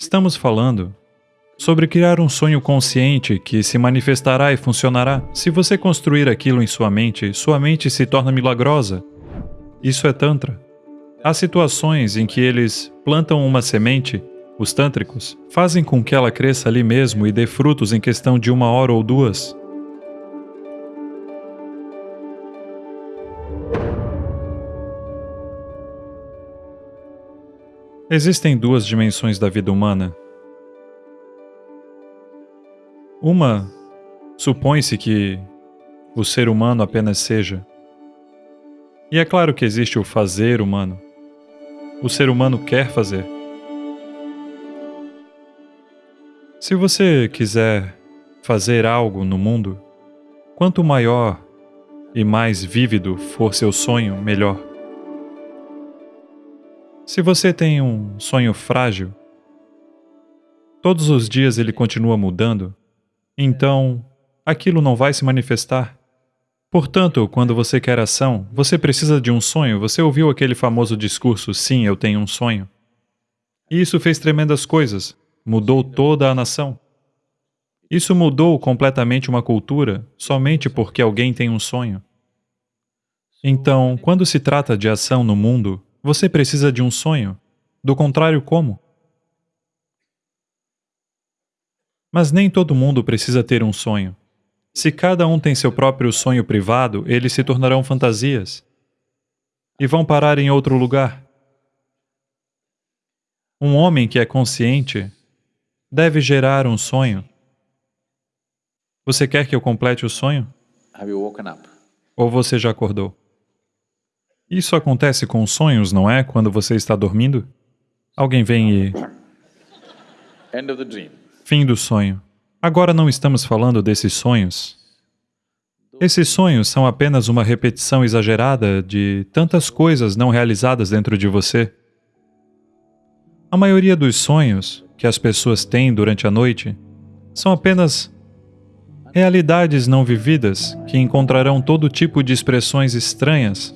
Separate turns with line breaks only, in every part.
Estamos falando sobre criar um sonho consciente que se manifestará e funcionará. Se você construir aquilo em sua mente, sua mente se torna milagrosa. Isso é Tantra. Há situações em que eles plantam uma semente, os tântricos, fazem com que ela cresça ali mesmo e dê frutos em questão de uma hora ou duas. Existem duas dimensões da vida humana. Uma, supõe-se que o ser humano apenas seja. E é claro que existe o fazer humano. O ser humano quer fazer. Se você quiser fazer algo no mundo, quanto maior e mais vívido for seu sonho, melhor. Se você tem um sonho frágil, todos os dias ele continua mudando, então aquilo não vai se manifestar. Portanto, quando você quer ação, você precisa de um sonho. Você ouviu aquele famoso discurso, sim, eu tenho um sonho. E isso fez tremendas coisas, mudou toda a nação. Isso mudou completamente uma cultura somente porque alguém tem um sonho. Então, quando se trata de ação no mundo, você precisa de um sonho. Do contrário, como? Mas nem todo mundo precisa ter um sonho. Se cada um tem seu próprio sonho privado, eles se tornarão fantasias e vão parar em outro lugar. Um homem que é consciente deve gerar um sonho. Você quer que eu complete o sonho? Ou você já acordou? Isso acontece com sonhos, não é? Quando você está dormindo? Alguém vem e... Fim do sonho. Agora não estamos falando desses sonhos. Esses sonhos são apenas uma repetição exagerada de tantas coisas não realizadas dentro de você. A maioria dos sonhos que as pessoas têm durante a noite são apenas realidades não vividas que encontrarão todo tipo de expressões estranhas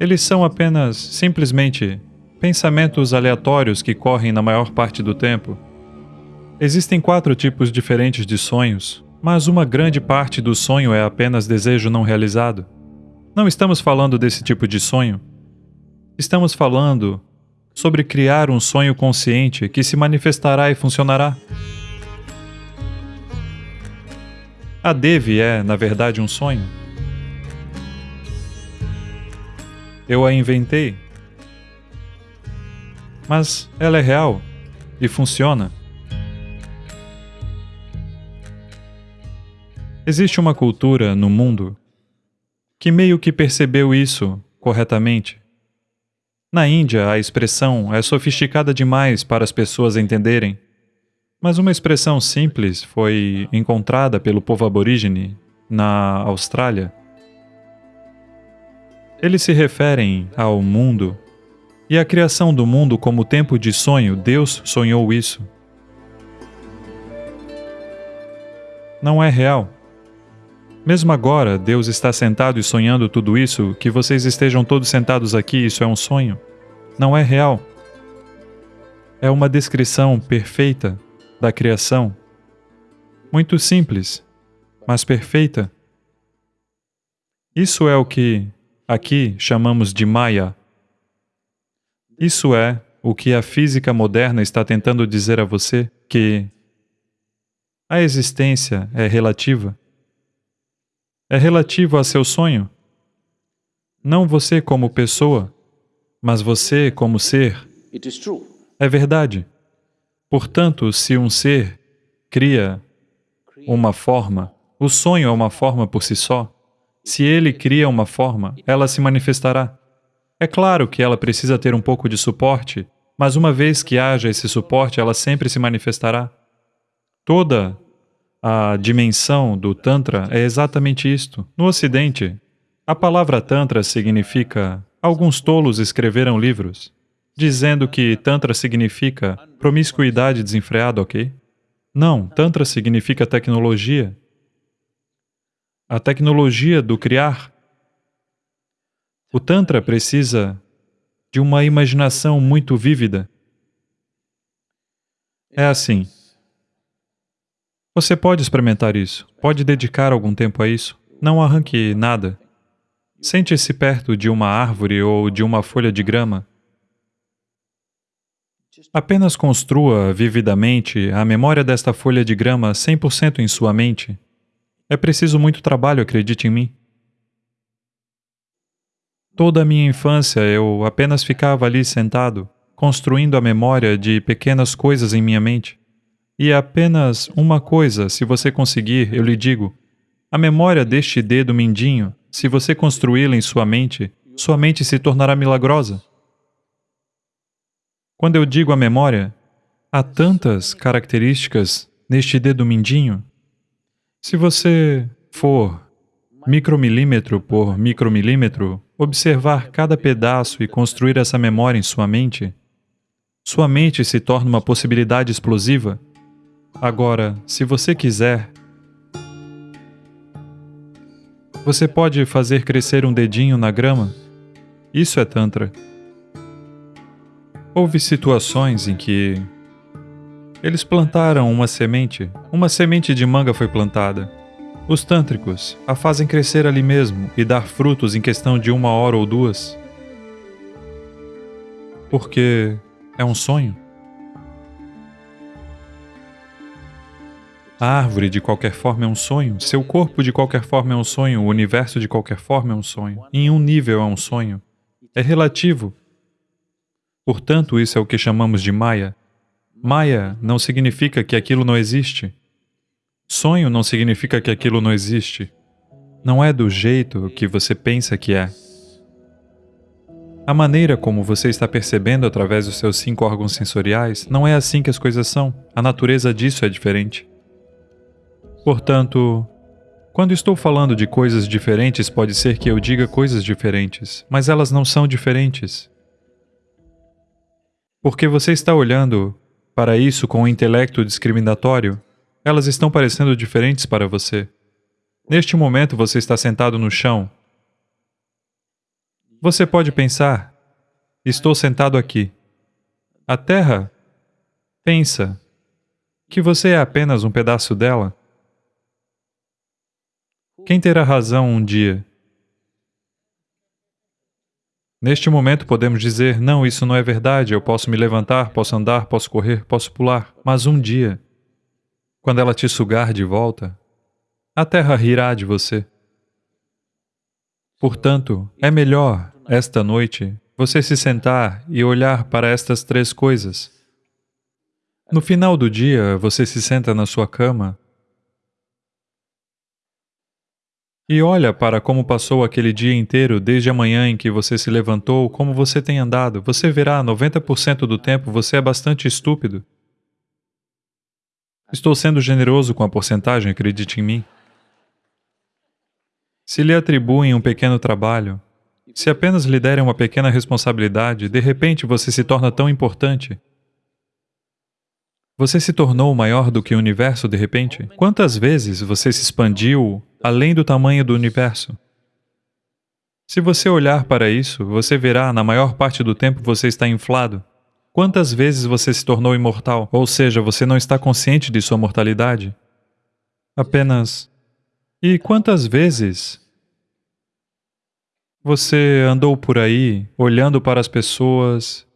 eles são apenas, simplesmente, pensamentos aleatórios que correm na maior parte do tempo. Existem quatro tipos diferentes de sonhos, mas uma grande parte do sonho é apenas desejo não realizado. Não estamos falando desse tipo de sonho. Estamos falando sobre criar um sonho consciente que se manifestará e funcionará. A Devi é, na verdade, um sonho. Eu a inventei. Mas ela é real e funciona. Existe uma cultura no mundo que meio que percebeu isso corretamente. Na Índia, a expressão é sofisticada demais para as pessoas entenderem, mas uma expressão simples foi encontrada pelo povo aborígene na Austrália eles se referem ao mundo e à criação do mundo como tempo de sonho. Deus sonhou isso. Não é real. Mesmo agora, Deus está sentado e sonhando tudo isso, que vocês estejam todos sentados aqui, isso é um sonho. Não é real. É uma descrição perfeita da criação. Muito simples, mas perfeita. Isso é o que Aqui chamamos de Maya. Isso é o que a física moderna está tentando dizer a você, que a existência é relativa. É relativo a seu sonho. Não você como pessoa, mas você como ser. É verdade. Portanto, se um ser cria uma forma, o sonho é uma forma por si só. Se ele cria uma forma, ela se manifestará. É claro que ela precisa ter um pouco de suporte, mas uma vez que haja esse suporte, ela sempre se manifestará. Toda a dimensão do Tantra é exatamente isto. No Ocidente, a palavra Tantra significa... Alguns tolos escreveram livros dizendo que Tantra significa promiscuidade desenfreada, ok? Não, Tantra significa tecnologia, a tecnologia do criar. O Tantra precisa de uma imaginação muito vívida. É assim. Você pode experimentar isso, pode dedicar algum tempo a isso. Não arranque nada. Sente-se perto de uma árvore ou de uma folha de grama. Apenas construa vividamente a memória desta folha de grama 100% em sua mente. É preciso muito trabalho, acredite em mim. Toda a minha infância eu apenas ficava ali sentado, construindo a memória de pequenas coisas em minha mente. E apenas uma coisa, se você conseguir, eu lhe digo, a memória deste dedo mindinho, se você construí-la em sua mente, sua mente se tornará milagrosa. Quando eu digo a memória, há tantas características neste dedo mindinho. Se você for micromilímetro por micromilímetro, observar cada pedaço e construir essa memória em sua mente, sua mente se torna uma possibilidade explosiva. Agora, se você quiser, você pode fazer crescer um dedinho na grama. Isso é Tantra. Houve situações em que eles plantaram uma semente, uma semente de manga foi plantada. Os tântricos a fazem crescer ali mesmo e dar frutos em questão de uma hora ou duas. Porque é um sonho. A árvore, de qualquer forma, é um sonho. Seu corpo, de qualquer forma, é um sonho. O universo, de qualquer forma, é um sonho. Em um nível, é um sonho. É relativo. Portanto, isso é o que chamamos de Maya. Maya não significa que aquilo não existe. Sonho não significa que aquilo não existe. Não é do jeito que você pensa que é. A maneira como você está percebendo através dos seus cinco órgãos sensoriais não é assim que as coisas são. A natureza disso é diferente. Portanto, quando estou falando de coisas diferentes, pode ser que eu diga coisas diferentes, mas elas não são diferentes. Porque você está olhando para isso com o um intelecto discriminatório, elas estão parecendo diferentes para você. Neste momento você está sentado no chão. Você pode pensar, estou sentado aqui. A Terra pensa que você é apenas um pedaço dela. Quem terá razão um dia? Neste momento podemos dizer, não, isso não é verdade, eu posso me levantar, posso andar, posso correr, posso pular. Mas um dia, quando ela te sugar de volta, a terra rirá de você. Portanto, é melhor, esta noite, você se sentar e olhar para estas três coisas. No final do dia, você se senta na sua cama E olha para como passou aquele dia inteiro, desde a manhã em que você se levantou, como você tem andado. Você verá, 90% do tempo você é bastante estúpido. Estou sendo generoso com a porcentagem, acredite em mim. Se lhe atribuem um pequeno trabalho, se apenas lhe derem uma pequena responsabilidade, de repente você se torna tão importante. Você se tornou maior do que o universo de repente? Quantas vezes você se expandiu além do tamanho do universo. Se você olhar para isso, você verá, na maior parte do tempo você está inflado. Quantas vezes você se tornou imortal? Ou seja, você não está consciente de sua mortalidade? Apenas. E quantas vezes você andou por aí, olhando para as pessoas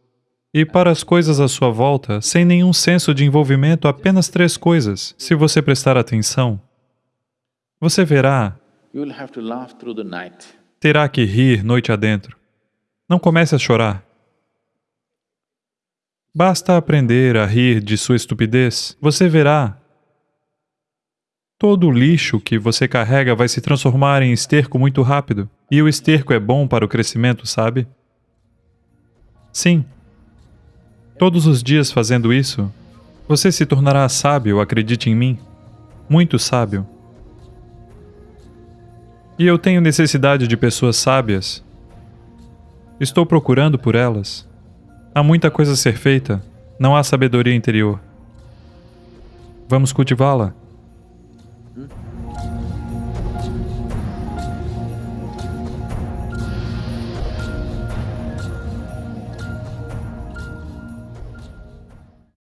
e para as coisas à sua volta, sem nenhum senso de envolvimento, apenas três coisas, se você prestar atenção. Você verá. Terá que rir noite adentro. Não comece a chorar. Basta aprender a rir de sua estupidez. Você verá. Todo o lixo que você carrega vai se transformar em esterco muito rápido. E o esterco é bom para o crescimento, sabe? Sim. Todos os dias fazendo isso, você se tornará sábio, acredite em mim. Muito sábio. E eu tenho necessidade de pessoas sábias. Estou procurando por elas. Há muita coisa a ser feita, não há sabedoria interior. Vamos cultivá-la.